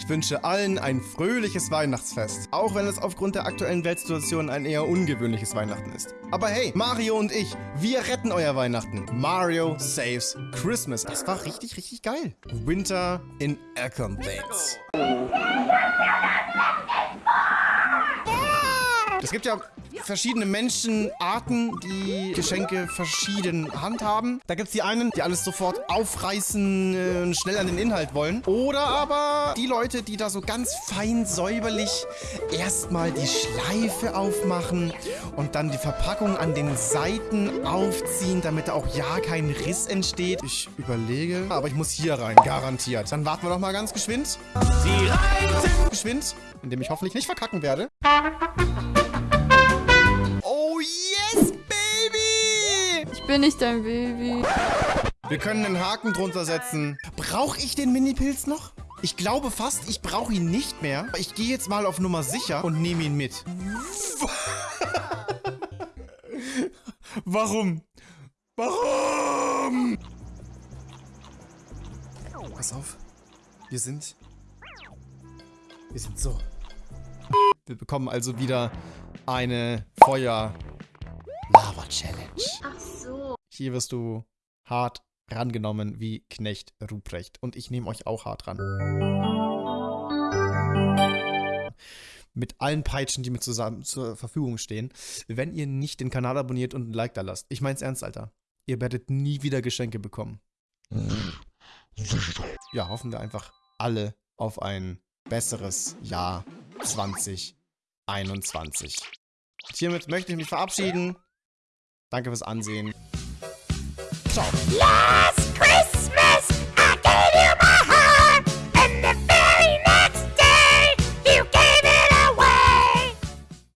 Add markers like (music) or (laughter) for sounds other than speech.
Ich wünsche allen ein fröhliches Weihnachtsfest. Auch wenn es aufgrund der aktuellen Weltsituation ein eher ungewöhnliches Weihnachten ist. Aber hey, Mario und ich, wir retten euer Weihnachten. Mario Saves Christmas. Das war richtig, richtig geil. Winter in Accompades. Es gibt ja verschiedene Menschenarten, die Geschenke verschieden handhaben. Da gibt es die einen, die alles sofort aufreißen äh, und schnell an den Inhalt wollen. Oder aber die Leute, die da so ganz fein säuberlich erstmal die Schleife aufmachen und dann die Verpackung an den Seiten aufziehen, damit da auch ja kein Riss entsteht. Ich überlege, aber ich muss hier rein, garantiert. Dann warten wir doch mal ganz geschwind. Sie reiten! Geschwind, indem ich hoffentlich nicht verkacken werde. Bin nicht dein Baby. Wir können einen Haken drunter setzen. Brauche ich den Mini-Pilz noch? Ich glaube fast, ich brauche ihn nicht mehr. Ich gehe jetzt mal auf Nummer sicher und nehme ihn mit. (laughs) Warum? Warum? Pass auf. Wir sind... Wir sind so. Wir bekommen also wieder eine Feuer-Lava-Challenge. Ach so. Hier wirst du hart rangenommen wie Knecht Ruprecht. Und ich nehme euch auch hart ran. Mit allen Peitschen, die mir zusammen zur Verfügung stehen. Wenn ihr nicht den Kanal abonniert und ein Like da lasst. Ich mein's ernst, Alter. Ihr werdet nie wieder Geschenke bekommen. Ja, hoffen wir einfach alle auf ein besseres Jahr 2021. Und hiermit möchte ich mich verabschieden. Danke fürs Ansehen. Ciao. Lass